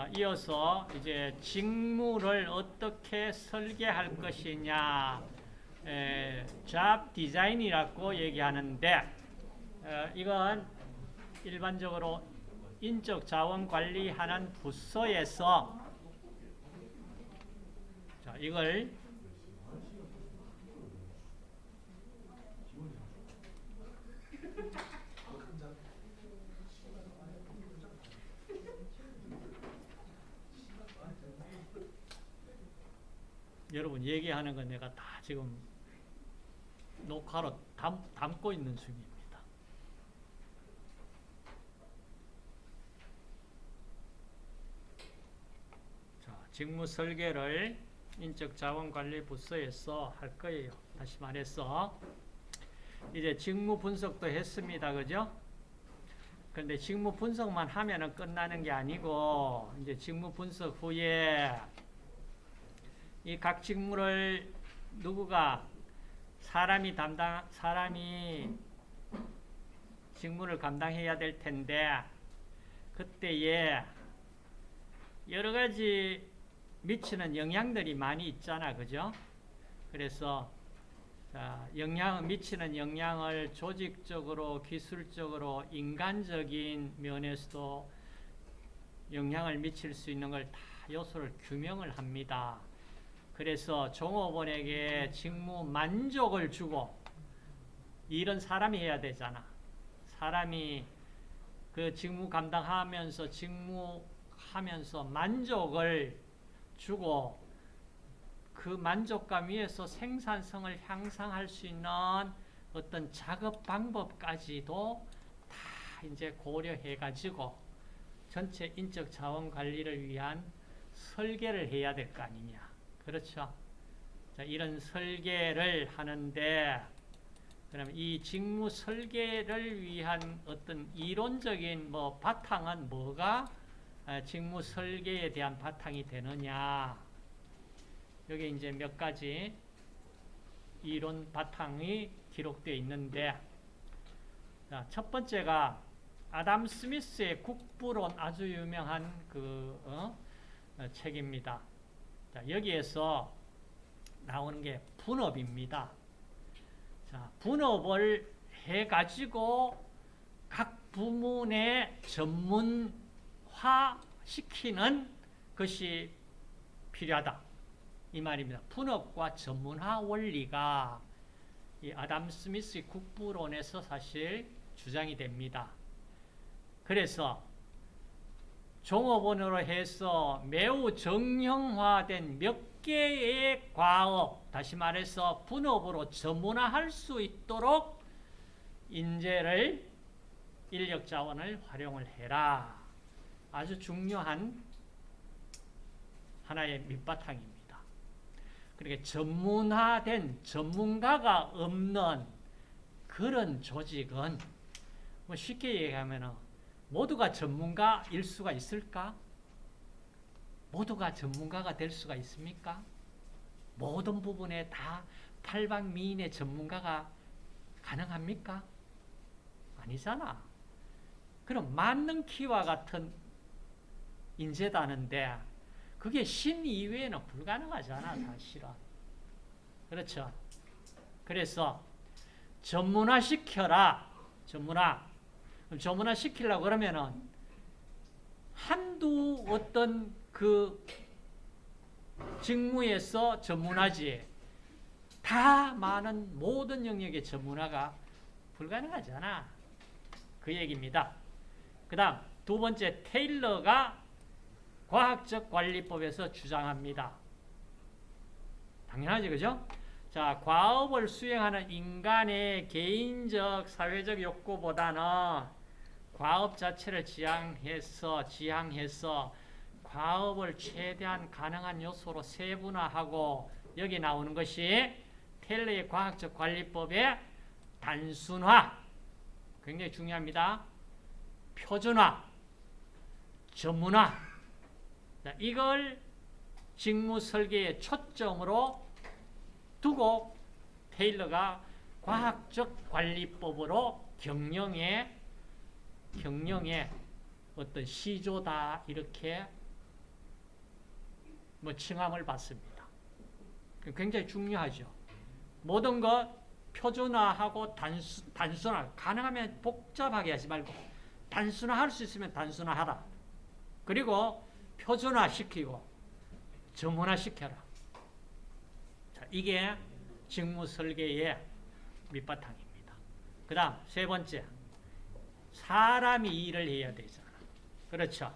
자, 이어서 이제 직무를 어떻게 설계할 것이냐, 에, 잡 디자인이라고 얘기하는데, 어, 이건 일반적으로 인적 자원 관리하는 부서에서 자, 이걸 여러분 얘기하는 건 내가 다 지금 녹화로 담, 담고 있는 중입니다. 자, 직무 설계를 인적 자원 관리 부서에서 할 거예요. 다시 말해서 이제 직무 분석도 했습니다. 그죠? 근데 직무 분석만 하면은 끝나는 게 아니고 이제 직무 분석 후에 이 각 직무를 누구가 사람이 담당 사람이 직무를 감당해야 될 텐데 그때에 여러 가지 미치는 영향들이 많이 있잖아, 그죠? 그래서 자, 영향 미치는 영향을 조직적으로, 기술적으로, 인간적인 면에서도 영향을 미칠 수 있는 걸 다 요소를 규명을 합니다. 그래서 종업원에게 직무 만족을 주고 일은 사람이 해야 되잖아. 사람이 그 직무 감당하면서 직무하면서 만족을 주고 그 만족감 위에서 생산성을 향상할 수 있는 어떤 작업 방법까지도 다 이제 고려해 가지고 전체 인적 자원 관리를 위한 설계를 해야 될 거 아니냐. 그렇죠. 자, 이런 설계를 하는데, 그럼 이 직무 설계를 위한 어떤 이론적인 뭐 바탕은 뭐가 직무 설계에 대한 바탕이 되느냐. 여기 이제 몇 가지 이론 바탕이 기록되어 있는데, 자, 첫 번째가 아담 스미스의 국부론 아주 유명한 그 어? 어, 책입니다. 자, 여기에서 나오는 게 분업입니다. 자, 분업을 해가지고 각 부문에 전문화 시키는 것이 필요하다. 이 말입니다. 분업과 전문화 원리가 이 아담 스미스 국부론에서 사실 주장이 됩니다. 그래서 종업원으로 해서 매우 정형화된 몇 개의 과업, 다시 말해서 분업으로 전문화할 수 있도록 인재를, 인력 자원을 활용을 해라. 아주 중요한 하나의 밑바탕입니다. 그러니까 전문화된 전문가가 없는 그런 조직은 뭐 쉽게 얘기하면 모두가 전문가일 수가 있을까? 모두가 전문가가 될 수가 있습니까? 모든 부분에 다 팔방미인의 전문가가 가능합니까? 아니잖아. 그럼 맞는 키와 같은 인재다는데 그게 신 이외에는 불가능하잖아, 사실은. 그렇죠. 그래서 전문화시켜라. 전문화. 전문화 시키려고 그러면은 한두 어떤 그 직무에서 전문화지 다 많은 모든 영역의 전문화가 불가능하잖아. 그 얘기입니다. 그 다음 두 번째 테일러가 과학적 관리법에서 주장합니다. 당연하지 그죠? 자, 과업을 수행하는 인간의 개인적 사회적 욕구보다는 과업 자체를 지향해서 지향해서 과업을 최대한 가능한 요소로 세분화하고 여기 나오는 것이 텔레의 과학적 관리법의 단순화 굉장히 중요합니다. 표준화, 전문화 자, 이걸 직무 설계의 초점으로 두고 테일러가 과학적 관리법으로 경영에 경영의 어떤 시조다 이렇게 뭐 칭함을 받습니다. 굉장히 중요하죠. 모든 것 표준화하고 단수, 단순화 가능하면 복잡하게 하지 말고 단순화할 수 있으면 단순화하라. 그리고 표준화시키고 정문화시켜라. 자, 이게 직무 설계의 밑바탕입니다. 그 다음 세 번째 사람이 일을 해야 되잖아. 그렇죠.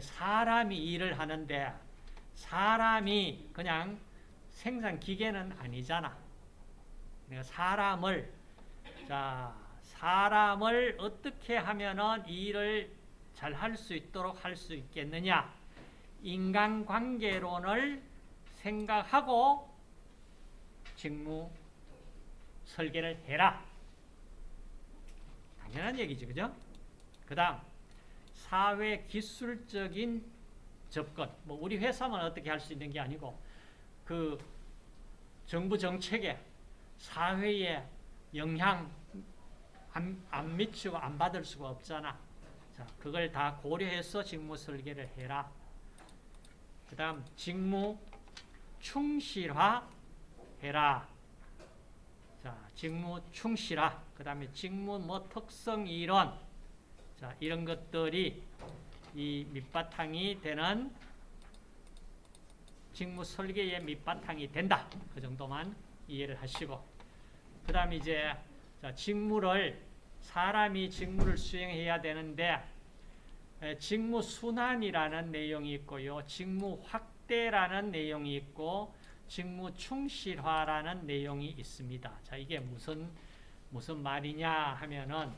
사람이 일을 하는데 사람이 그냥 생산 기계는 아니잖아. 내가 사람을 자 사람을 어떻게 하면은 일을 잘 할 수 있도록 할 수 있겠느냐? 인간관계론을 생각하고 직무 설계를 해라. 당연한 얘기죠, 그죠? 그 다음 사회 기술적인 접근. 뭐 우리 회사만 어떻게 할 수 있는 게 아니고 그 정부 정책에 사회에 영향 안, 안 미치고 안 받을 수가 없잖아. 자, 그걸 다 고려해서 직무 설계를 해라. 그 다음 직무 충실화 해라. 자, 직무 충실화. 그 다음에 직무 뭐 특성 이론. 자, 이런 것들이 이 밑바탕이 되는 직무 설계의 밑바탕이 된다. 그 정도만 이해를 하시고. 그 다음 이제 자, 직무를 사람이 직무를 수행해야 되는데 에, 직무 순환이라는 내용이 있고요. 직무 확대라는 내용이 있고 직무 충실화라는 내용이 있습니다. 자, 이게 무슨 무슨 말이냐 하면은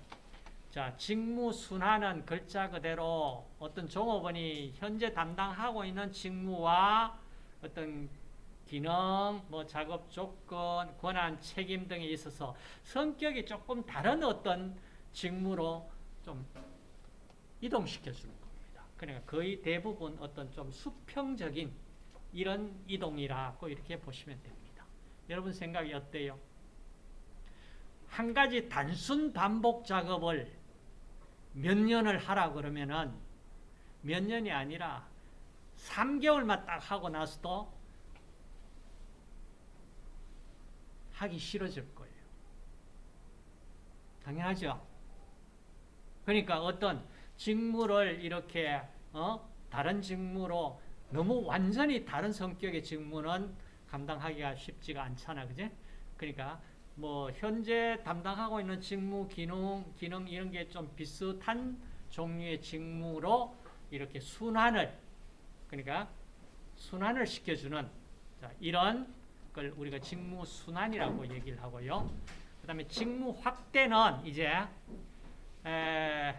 자, 직무 순환은 글자 그대로 어떤 종업원이 현재 담당하고 있는 직무와 어떤 기능, 뭐 작업 조건, 권한, 책임 등에 있어서 성격이 조금 다른 어떤 직무로 좀 이동시켜 주는 겁니다. 그러니까 거의 대부분 어떤 좀 수평적인 이런 이동이라고 이렇게 보시면 됩니다. 여러분 생각이 어때요? 한 가지 단순 반복 작업을 몇 년을 하라 그러면은 몇 년이 아니라 3개월만 딱 하고 나서도 하기 싫어질 거예요. 당연하죠. 그러니까 어떤 직무를 이렇게 어? 다른 직무로 너무 완전히 다른 성격의 직무는 감당하기가 쉽지가 않잖아, 그제? 그러니까 뭐 현재 담당하고 있는 직무 기능 기능 이런 게 좀 비슷한 종류의 직무로 이렇게 순환을 그러니까 순환을 시켜주는 자, 이런 걸 우리가 직무 순환이라고 얘기를 하고요. 그다음에 직무 확대는 이제 에,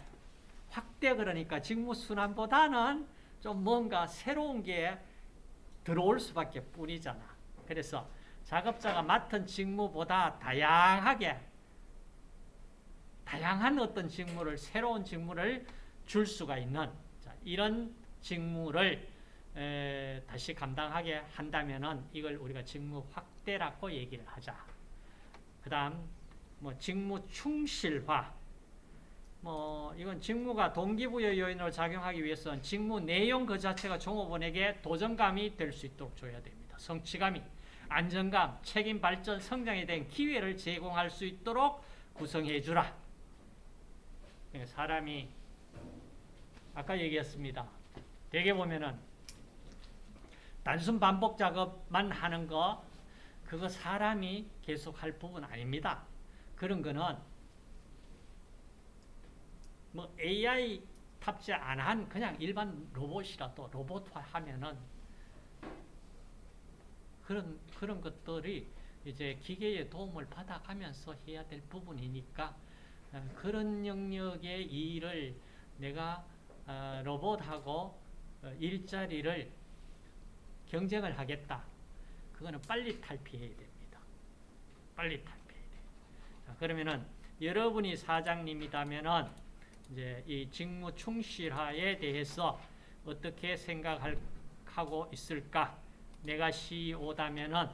확대 그러니까 직무 순환보다는 좀 뭔가 새로운 게 들어올 수밖에 뿐이잖아. 그래서 작업자가 맡은 직무보다 다양하게 다양한 어떤 직무를 새로운 직무를 줄 수가 있는 자, 이런 직무를 에, 다시 감당하게 한다면은 이걸 우리가 직무 확대라고 얘기를 하자. 그다음 뭐 직무 충실화. 뭐 이건 직무가 동기부여 요인으로 작용하기 위해서는 직무 내용 그 자체가 종업원에게 도전감이 될 수 있도록 줘야 됩니다. 성취감이 안정감, 책임 발전, 성장에 대한 기회를 제공할 수 있도록 구성해 주라. 사람이 아까 얘기했습니다. 대개 보면은 단순 반복 작업만 하는 거 그거 사람이 계속 할 부분 아닙니다. 그런 거는 뭐 AI 탑재 안 한 그냥 일반 로봇이라도 로봇화 하면은 그런 그런 것들이 이제 기계의 도움을 받아가면서 해야 될 부분이니까 어, 그런 영역의 일을 내가 어, 로봇하고 어, 일자리를 경쟁을 하겠다. 그거는 빨리 탈피해야 됩니다. 빨리 탈피해야 돼요. 자, 그러면은 여러분이 사장님이다면은 이제 이 직무 충실화에 대해서 어떻게 생각하고 있을까? 내가 CEO다면은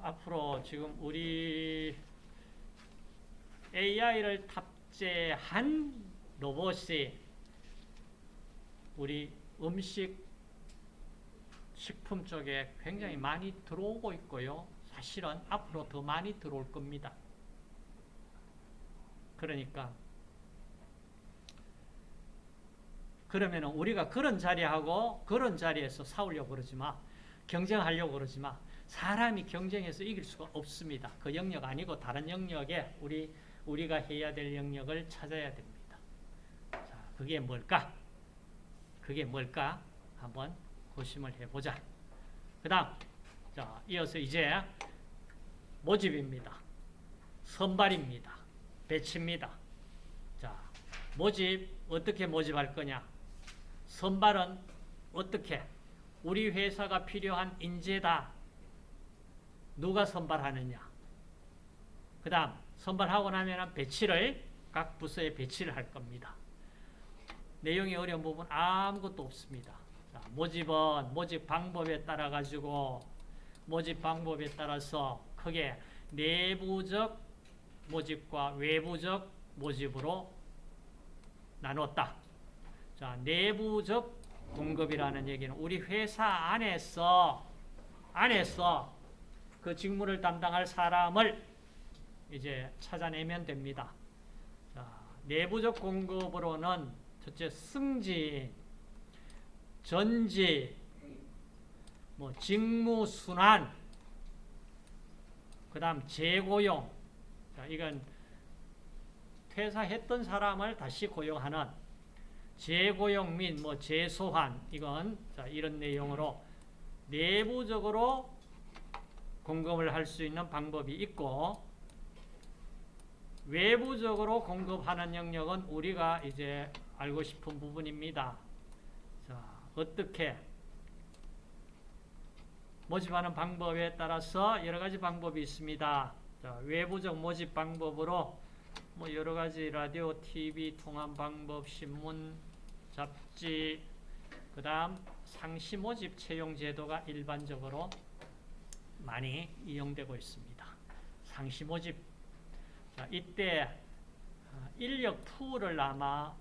앞으로 지금 우리 AI를 탑재한 로봇이 우리 음식 식품 쪽에 굉장히 많이 들어오고 있고요. 사실은 앞으로 더 많이 들어올 겁니다. 그러니까 그러면 우리가 그런 자리하고 그런 자리에서 싸우려고 그러지 마. 경쟁하려고 그러지 마. 사람이 경쟁해서 이길 수가 없습니다. 그 영역 아니고 다른 영역에 우리, 우리가 해야 될 영역을 찾아야 됩니다. 자, 그게 뭘까? 그게 뭘까? 한번 고심을 해보자. 그 다음, 자, 이어서 이제 모집입니다. 선발입니다. 배치입니다. 자, 모집, 어떻게 모집할 거냐? 선발은 어떻게? 우리 회사가 필요한 인재다. 누가 선발하느냐? 그 다음, 선발하고 나면 배치를, 각 부서에 배치를 할 겁니다. 내용이 어려운 부분 아무것도 없습니다. 자, 모집은 모집 방법에 따라 가지고 모집 방법에 따라서 크게 내부적 모집과 외부적 모집으로 나눴다. 자, 내부적 공급이라는 얘기는 우리 회사 안에서 안에서 그 직무를 담당할 사람을 이제 찾아내면 됩니다. 자, 내부적 공급으로는 첫째 승진, 전지, 뭐 직무 순환, 그다음 재고용. 자, 이건 퇴사했던 사람을 다시 고용하는 재고용 및 뭐 재소환 이건 자, 이런 내용으로 내부적으로 공급을 할 수 있는 방법이 있고 외부적으로 공급하는 영역은 우리가 이제 알고 싶은 부분입니다. 자, 어떻게 모집하는 방법에 따라서 여러 가지 방법이 있습니다. 자, 외부적 모집 방법으로 뭐 여러 가지 라디오, TV 통한 방법, 신문, 잡지, 그 다음 상시 모집 채용 제도가 일반적으로 많이 이용되고 있습니다. 상시 모집. 자, 이때 아, 인력 푸를 아마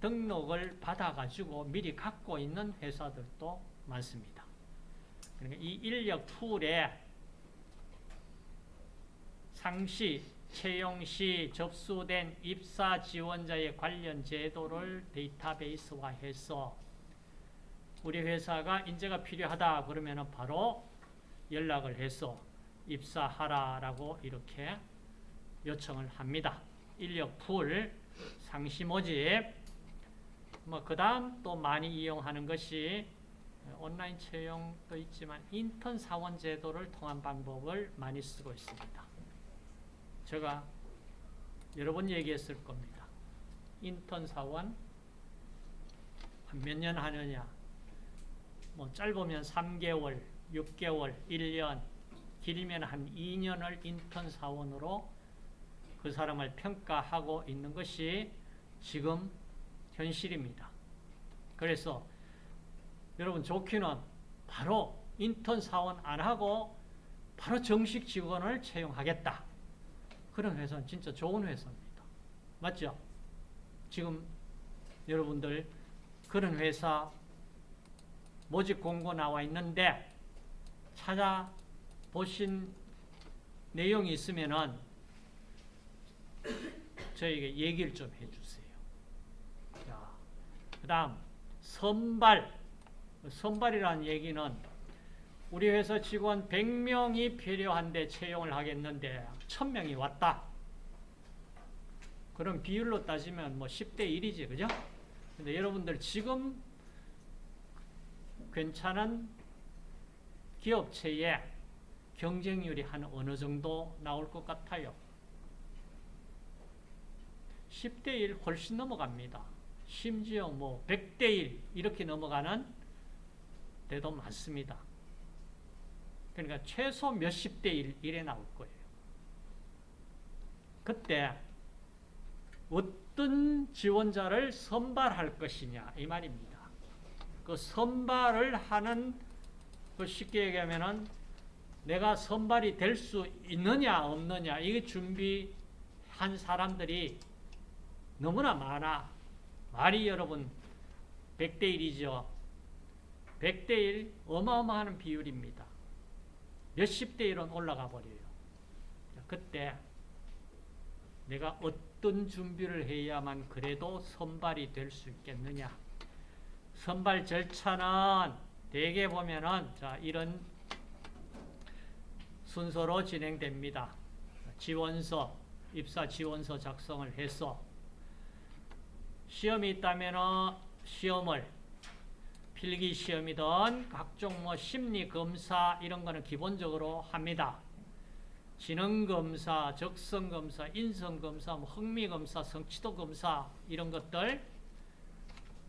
등록을 받아가지고 미리 갖고 있는 회사들도 많습니다. 그러니까 이 인력 풀에 상시, 채용 시 접수된 입사 지원자의 관련 제도를 데이터베이스화해서 우리 회사가 인재가 필요하다 그러면 바로 연락을 해서 입사하라라고 이렇게 요청을 합니다. 인력 풀, 상시 모집, 뭐 그 다음 또 많이 이용하는 것이 온라인 채용도 있지만 인턴 사원 제도를 통한 방법을 많이 쓰고 있습니다. 제가 여러 번 얘기했을 겁니다. 인턴 사원 몇 년 하느냐 뭐 짧으면 3개월, 6개월, 1년 길면 한 2년을 인턴 사원으로 그 사람을 평가하고 있는 것이 지금 현실입니다. 그래서 여러분 좋기는 바로 인턴 사원 안 하고 바로 정식 직원을 채용하겠다. 그런 회사는 진짜 좋은 회사입니다. 맞죠? 지금 여러분들 그런 회사 모집 공고 나와 있는데 찾아보신 내용이 있으면은 저에게 얘기를 좀 해주세요. 자, 그 다음 선발 선발이라는 얘기는 우리 회사 직원 100명이 필요한데 채용을 하겠는데 1000명이 왔다. 그럼 비율로 따지면 뭐 10대 1이지, 그죠? 근데 여러분들 지금 괜찮은 기업체에 경쟁률이 한 어느 정도 나올 것 같아요? 10대 1 훨씬 넘어갑니다. 심지어 뭐 100대 1 이렇게 넘어가는 데도 많습니다. 그러니까 최소 몇십 대 1, 이래 나올 거예요. 그때 어떤 지원자를 선발할 것이냐 이 말입니다. 그 선발을 하는 그 쉽게 얘기하면은 내가 선발이 될 수 있느냐 없느냐 이게 준비한 사람들이 너무나 많아. 말이 여러분 100대 1이죠. 100대 1 어마어마한 비율입니다. 몇십 대 1은 올라가 버려요. 자, 그때 내가 어떤 준비를 해야만 그래도 선발이 될 수 있겠느냐. 선발 절차는 대개 보면은 자 이런 순서로 진행됩니다. 지원서, 입사 지원서 작성을 해서 시험이 있다면 시험을 필기 시험이든 각종 뭐 심리 검사 이런 거는 기본적으로 합니다. 지능 검사, 적성 검사, 인성 검사, 뭐 흥미 검사, 성취도 검사 이런 것들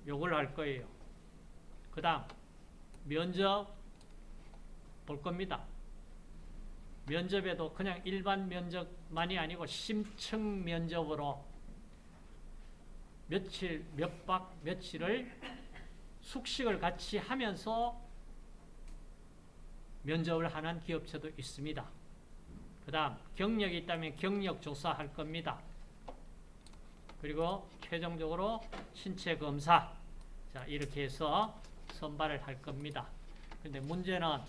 요걸 할 거예요. 그다음 면접 볼 겁니다. 면접에도 그냥 일반 면접만이 아니고 심층 면접으로 며칠, 몇 박, 며칠을 숙식을 같이 하면서 면접을 하는 기업체도 있습니다. 그 다음 경력이 있다면 경력 조사할 겁니다. 그리고 최종적으로 신체 검사 자 이렇게 해서 선발을 할 겁니다. 근데 문제는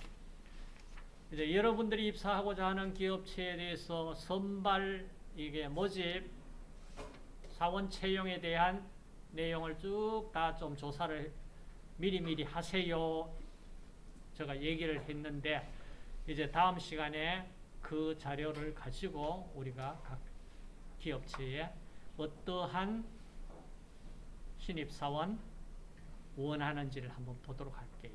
이제 여러분들이 입사하고자 하는 기업체에 대해서 선발 이게 모집 사원 채용에 대한 내용을 쭉 다 좀 조사를 미리미리 하세요. 제가 얘기를 했는데 이제 다음 시간에 그 자료를 가지고 우리가 각 기업체에 어떠한 신입사원 원하는지를 한번 보도록 할게요.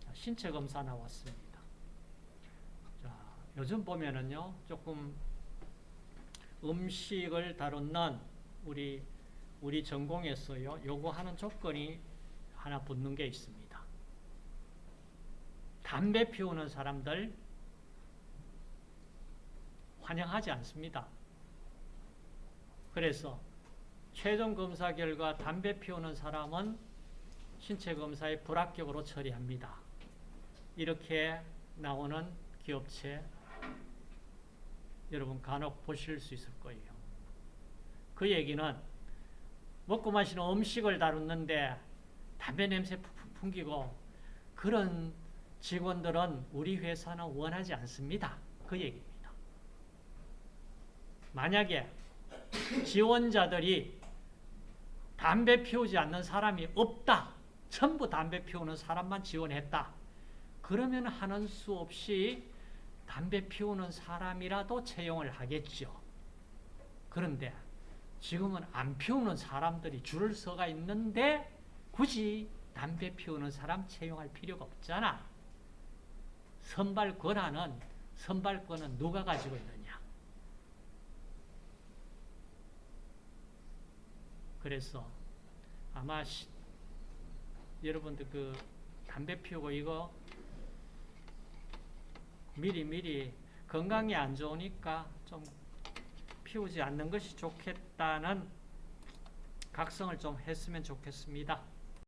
자, 신체 검사 나왔습니다. 자, 요즘 보면은요, 조금 음식을 다루는 우리 우리 전공에서요, 요구하는 조건이 하나 붙는 게 있습니다. 담배 피우는 사람들 환영하지 않습니다. 그래서 최종 검사 결과 담배 피우는 사람은 신체 검사에 불합격으로 처리합니다. 이렇게 나오는 기업체 여러분 간혹 보실 수 있을 거예요. 그 얘기는 먹고 마시는 음식을 다루는데 담배 냄새 풍기고 그런 직원들은 우리 회사는 원하지 않습니다. 그 얘기입니다. 만약에 지원자들이 담배 피우지 않는 사람이 없다. 전부 담배 피우는 사람만 지원했다. 그러면 하는 수 없이 담배 피우는 사람이라도 채용을 하겠죠. 그런데 지금은 안 피우는 사람들이 줄을 서가 있는데 굳이 담배 피우는 사람 채용할 필요가 없잖아. 선발 권한은 선발권은 누가 가지고 있느냐? 그래서 아마 시, 여러분들 그 담배 피우고 이거 미리 미리 건강이 안 좋으니까 좀 피우지 않는 것이 좋겠다는 각성을 좀 했으면 좋겠습니다.